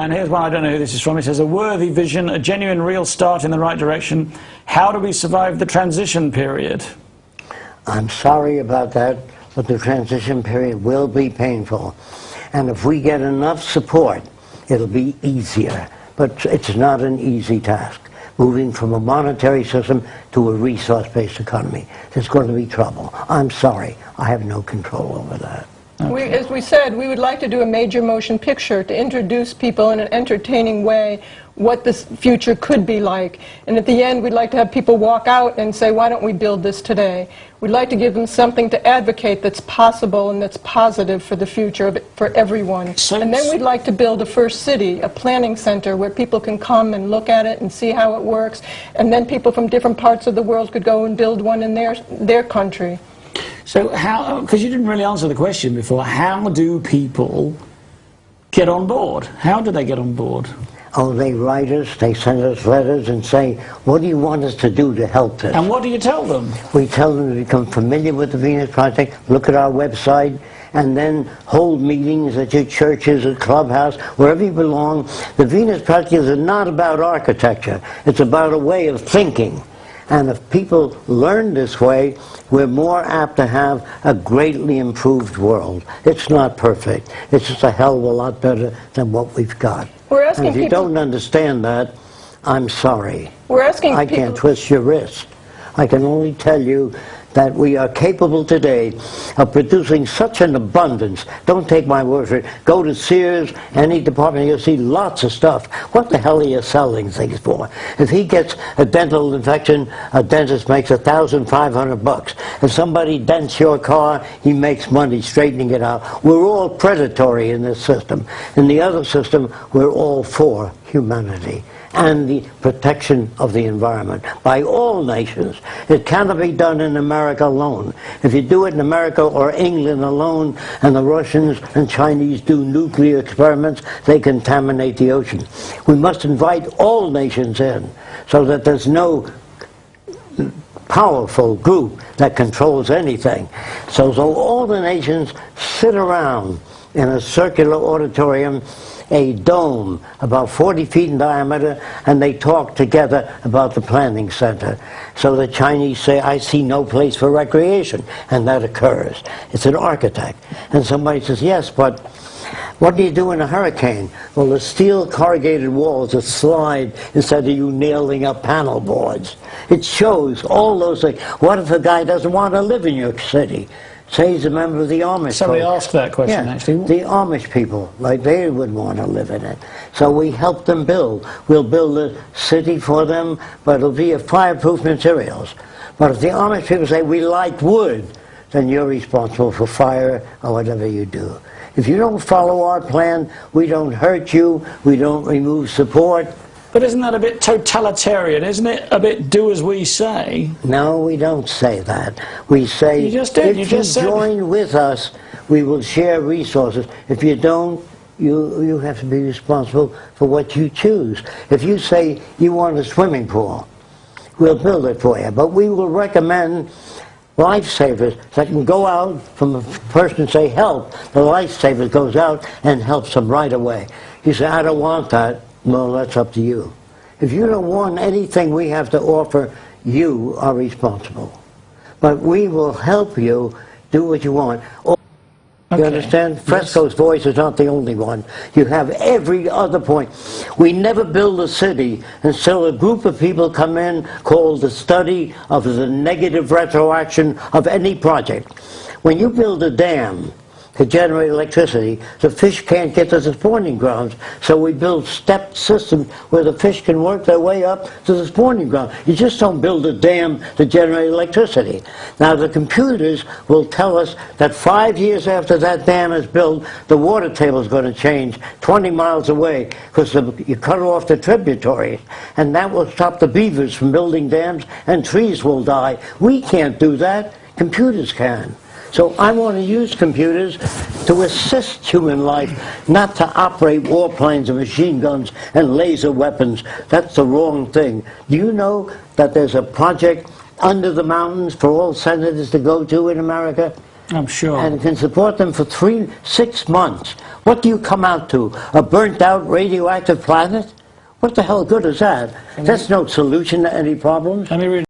And here's one, I don't know who this is from. It says, a worthy vision, a genuine real start in the right direction. How do we survive the transition period? I'm sorry about that, but the transition period will be painful. And if we get enough support, it'll be easier. But it's not an easy task. Moving from a monetary system to a resource-based economy. There's going to be trouble. I'm sorry. I have no control over that. We, as we said, we would like to do a major motion picture to introduce people in an entertaining way what this future could be like. And at the end, we'd like to have people walk out and say, why don't we build this today? We'd like to give them something to advocate that's possible and that's positive for the future of for everyone. So- and then we'd like to build a first city, a planning center where people can come and look at it and see how it works. And then people from different parts of the world could go and build one in their, their country. So how, uh, because you didn't really answer the question before, how do people get on board? How do they get on board? Oh, they write us, they send us letters and say, what do you want us to do to help this? And what do you tell them? We tell them to become familiar with the Venus Project, look at our website, and then hold meetings at your churches, at clubhouse, wherever you belong. The Venus Project is not about architecture. It's about a way of thinking. And if people learn this way, we're more apt to have a greatly improved world. It's not perfect. It's just a hell of a lot better than what we've got. We're asking and if you people- don't understand that, I'm sorry. We're asking I people... can't twist your wrist. I can only tell you that we are capable today of producing such an abundance. Don't take my word for it. Go to Sears, any department, you'll see lots of stuff. What the hell are you selling things for? If he gets a dental infection, a dentist makes a thousand five hundred bucks. If somebody dents your car, he makes money straightening it out. We're all predatory in this system. In the other system, we're all for humanity and the protection of the environment by all nations. It cannot be done in America alone. If you do it in America or England alone, and the Russians and Chinese do nuclear experiments, they contaminate the ocean. We must invite all nations in so that there's no powerful group that controls anything. So, so all the nations sit around in a circular auditorium, a dome about 40 feet in diameter, and they talk together about the planning center. So the Chinese say, I see no place for recreation, and that occurs. It's an architect. And somebody says, yes, but what do you do in a hurricane? Well, the steel corrugated walls that slide instead of you nailing up panel boards. It shows all those things. What if a guy doesn't want to live in your city? Say he's a member of the Amish. Somebody folk. asked that question, yeah, actually. The Amish people, like they would want to live in it. So we help them build. We'll build a city for them, but it'll be of fireproof materials. But if the Amish people say, we like wood, then you're responsible for fire or whatever you do. If you don't follow our plan, we don't hurt you, we don't remove support. But isn't that a bit totalitarian? Isn't it a bit do as we say? No, we don't say that. We say, You just did, if you you, said- join with us, we will share resources. If you don't, you, you have to be responsible for what you choose. If you say you want a swimming pool, we'll build it for you. But we will recommend lifesavers that can go out from a person and say help. The lifesaver goes out and helps them right away. You say, I don't want that. Well, that's up to you. If you don't want anything we have to offer, you are responsible. But we will help you do what you want. Oh, you Okay. understand? Fresco's voice is not the only one. You have every other point. We never build a city until a group of people come in called the study of the negative retroaction of any project. When you build a dam to generate electricity, the fish can't get to the spawning grounds. So we build stepped systems where the fish can work their way up to the spawning ground. You just don't build a dam to generate electricity. Now the computers will tell us that five years after that dam is built, the water table is going to change 20 miles away because you cut off the tributaries. And that will stop the beavers from building dams and trees will die. We can't do that. Computers can. So I want to use computers to assist human life, not to operate warplanes and machine guns and laser weapons. That's the wrong thing. Do you know that there's a project under the mountains for all senators to go to in America? I'm sure. and can support them for three, six months. What do you come out to? A burnt out radioactive planet? What the hell good is that? That's no solution to any problems. Let me read